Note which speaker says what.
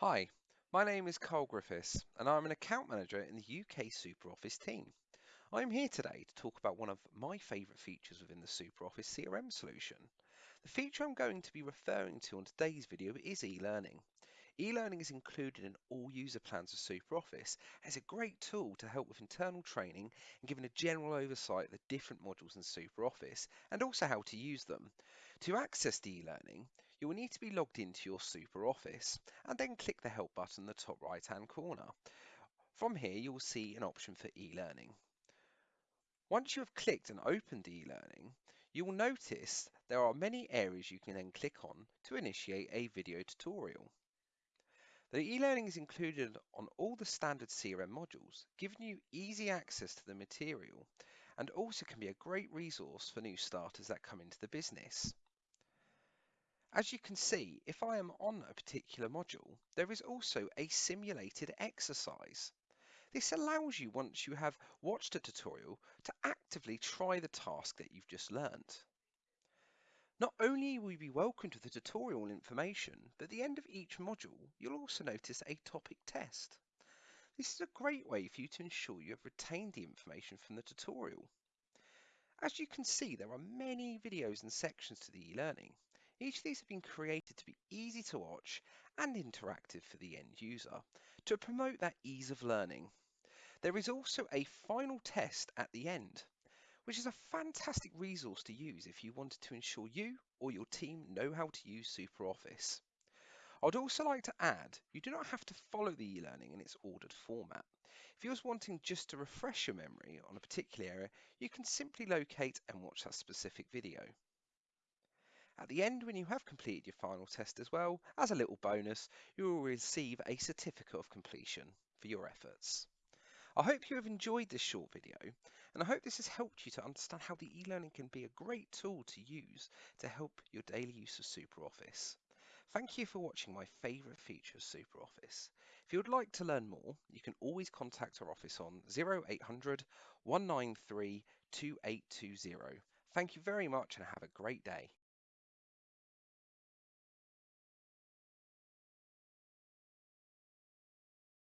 Speaker 1: Hi, my name is Carl Griffiths and I'm an account manager in the UK SuperOffice team. I'm here today to talk about one of my favourite features within the SuperOffice CRM solution. The feature I'm going to be referring to on today's video is e-learning. E-learning is included in all user plans of SuperOffice as a great tool to help with internal training and giving a general oversight of the different modules in SuperOffice and also how to use them. To access the e-learning, you will need to be logged into your SuperOffice and then click the help button in the top right hand corner. From here you will see an option for e-learning. Once you have clicked and opened e-learning, you will notice there are many areas you can then click on to initiate a video tutorial. The e-learning is included on all the standard CRM modules, giving you easy access to the material and also can be a great resource for new starters that come into the business. As you can see, if I am on a particular module, there is also a simulated exercise. This allows you, once you have watched a tutorial, to actively try the task that you've just learnt. Not only will you be welcomed with the tutorial information, but at the end of each module, you'll also notice a topic test. This is a great way for you to ensure you have retained the information from the tutorial. As you can see, there are many videos and sections to the e-learning, each of these have been created to be easy to watch and interactive for the end user to promote that ease of learning. There is also a final test at the end, which is a fantastic resource to use if you wanted to ensure you or your team know how to use SuperOffice. I'd also like to add, you do not have to follow the e-learning in its ordered format. If you're wanting just to refresh your memory on a particular area, you can simply locate and watch that specific video. At the end, when you have completed your final test as well, as a little bonus, you will receive a certificate of completion for your efforts. I hope you have enjoyed this short video and I hope this has helped you to understand how the e-learning can be a great tool to use to help your daily use of SuperOffice. Thank you for watching my favourite feature of SuperOffice. If you would like to learn more, you can always contact our office on 0800 193 2820. Thank you very much and have a great day.